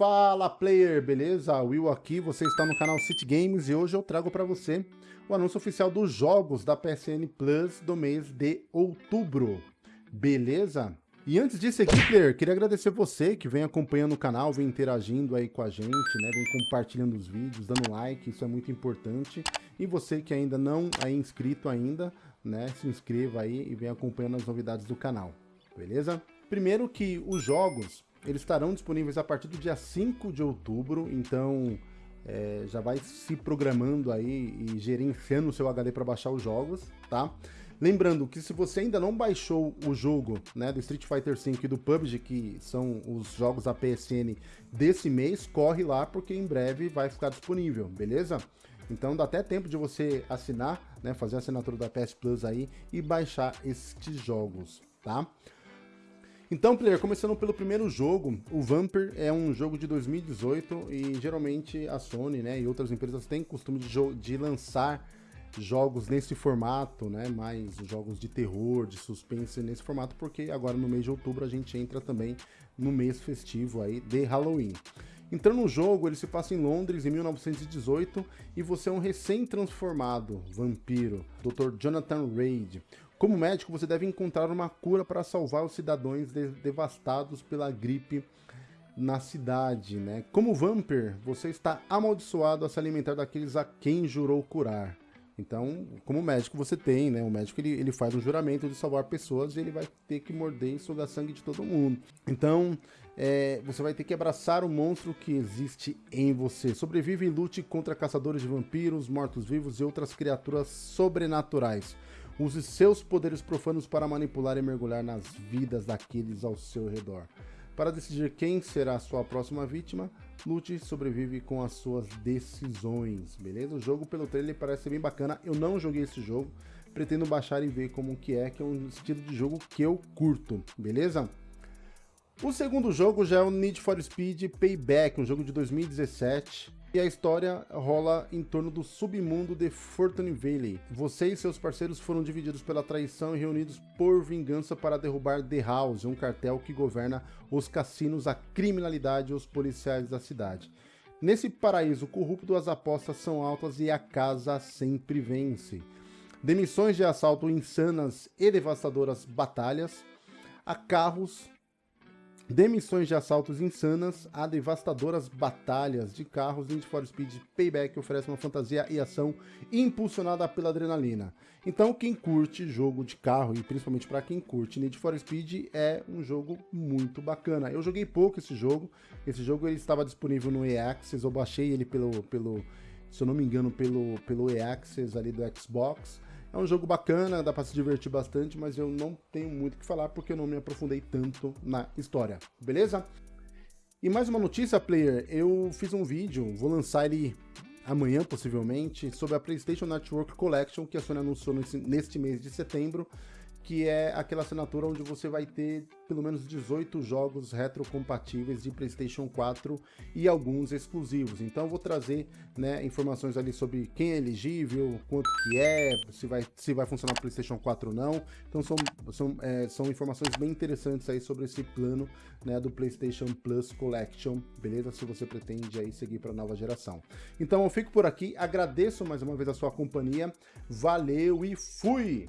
Fala player, beleza? Will aqui, você está no canal City Games e hoje eu trago para você o anúncio oficial dos jogos da PSN Plus do mês de outubro, beleza? E antes disso aqui, player, queria agradecer você que vem acompanhando o canal, vem interagindo aí com a gente, né? Vem compartilhando os vídeos, dando like, isso é muito importante. E você que ainda não é inscrito ainda, né? Se inscreva aí e vem acompanhando as novidades do canal, beleza? Primeiro que os jogos eles estarão disponíveis a partir do dia 5 de outubro, então é, já vai se programando aí e gerenciando o seu HD para baixar os jogos, tá? Lembrando que se você ainda não baixou o jogo né, do Street Fighter V e do PUBG, que são os jogos da PSN desse mês, corre lá porque em breve vai ficar disponível, beleza? Então dá até tempo de você assinar, né, fazer a assinatura da PS Plus aí e baixar estes jogos, tá? Então, player, começando pelo primeiro jogo, o Vampir é um jogo de 2018 e geralmente a Sony né, e outras empresas têm costume de, de lançar jogos nesse formato, né, mais jogos de terror, de suspense nesse formato, porque agora no mês de outubro a gente entra também no mês festivo aí de Halloween. Entrando no jogo, ele se passa em Londres em 1918 e você é um recém-transformado vampiro, Dr. Jonathan Reid. Como médico, você deve encontrar uma cura para salvar os cidadãos de devastados pela gripe na cidade, né? Como vampir, você está amaldiçoado a se alimentar daqueles a quem jurou curar. Então, como médico você tem, né? O médico ele, ele faz um juramento de salvar pessoas e ele vai ter que morder e sugar sangue de todo mundo. Então, é, você vai ter que abraçar o monstro que existe em você. Sobrevive e lute contra caçadores de vampiros, mortos-vivos e outras criaturas sobrenaturais. Use seus poderes profanos para manipular e mergulhar nas vidas daqueles ao seu redor. Para decidir quem será a sua próxima vítima, lute e sobrevive com as suas decisões, beleza? O jogo pelo trailer parece bem bacana, eu não joguei esse jogo, pretendo baixar e ver como que é, que é um estilo de jogo que eu curto, beleza? O segundo jogo já é o Need for Speed Payback, um jogo de 2017, e a história rola em torno do submundo de Fortune Valley. Você e seus parceiros foram divididos pela traição e reunidos por vingança para derrubar The House, um cartel que governa os cassinos, a criminalidade e os policiais da cidade. Nesse paraíso corrupto, as apostas são altas e a casa sempre vence. Demissões de assalto insanas e devastadoras batalhas, a carros Demissões de assaltos insanas a devastadoras batalhas de carros, Need for Speed Payback oferece uma fantasia e ação impulsionada pela adrenalina. Então quem curte jogo de carro, e principalmente para quem curte Need for Speed, é um jogo muito bacana. Eu joguei pouco esse jogo, esse jogo ele estava disponível no EAccess, eu baixei ele pelo, pelo se eu não me engano, pelo, pelo EAccess ali do Xbox, é um jogo bacana, dá pra se divertir bastante, mas eu não tenho muito o que falar porque eu não me aprofundei tanto na história, beleza? E mais uma notícia, player, eu fiz um vídeo, vou lançar ele amanhã possivelmente, sobre a PlayStation Network Collection que a Sony anunciou neste mês de setembro, que é aquela assinatura onde você vai ter pelo menos 18 jogos retrocompatíveis de PlayStation 4 e alguns exclusivos. Então vou trazer né, informações ali sobre quem é elegível, quanto que é, se vai, se vai funcionar o PlayStation 4 ou não. Então são, são, é, são informações bem interessantes aí sobre esse plano né, do PlayStation Plus Collection, beleza? Se você pretende aí seguir para a nova geração. Então eu fico por aqui, agradeço mais uma vez a sua companhia, valeu e fui!